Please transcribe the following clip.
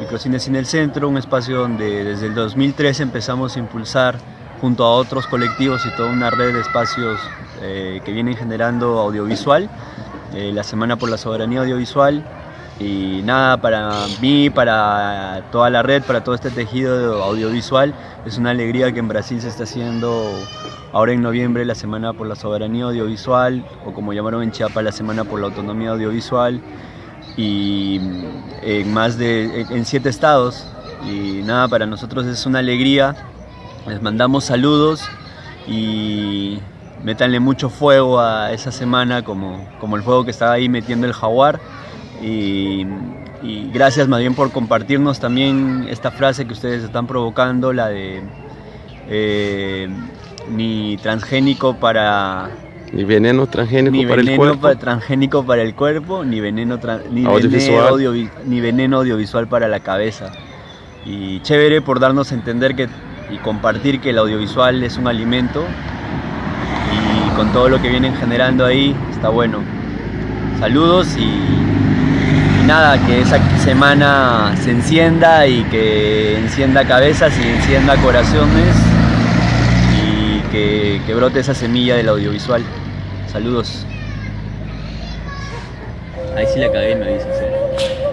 Microcines en el Centro, un espacio donde desde el 2013 empezamos a impulsar junto a otros colectivos y toda una red de espacios eh, que vienen generando audiovisual, eh, la Semana por la Soberanía Audiovisual y nada, para mí, para toda la red, para todo este tejido audiovisual, es una alegría que en Brasil se esté haciendo ahora en noviembre la Semana por la Soberanía Audiovisual o como llamaron en Chiapas la Semana por la Autonomía Audiovisual y en más de en siete estados. Y nada, para nosotros es una alegría. Les mandamos saludos y métanle mucho fuego a esa semana como, como el fuego que estaba ahí metiendo el jaguar y, gracias más bien por compartirnos también esta frase que ustedes están provocando, la de eh, ni transgénico para ni veneno transgénico para el cuerpo. transgénico para el cuerpo, ni veneno, ni, Veneno ni veneno audiovisual para la cabeza. Y chévere por darnos a entender que, y compartir que el audiovisual es un alimento y con todo lo que vienen generando ahí está bueno. Saludos y, nada, que esa semana se encienda y que encienda cabezas y encienda corazones que, brote esa semilla del audiovisual. Saludos. Ahí sí la cagué, me dices.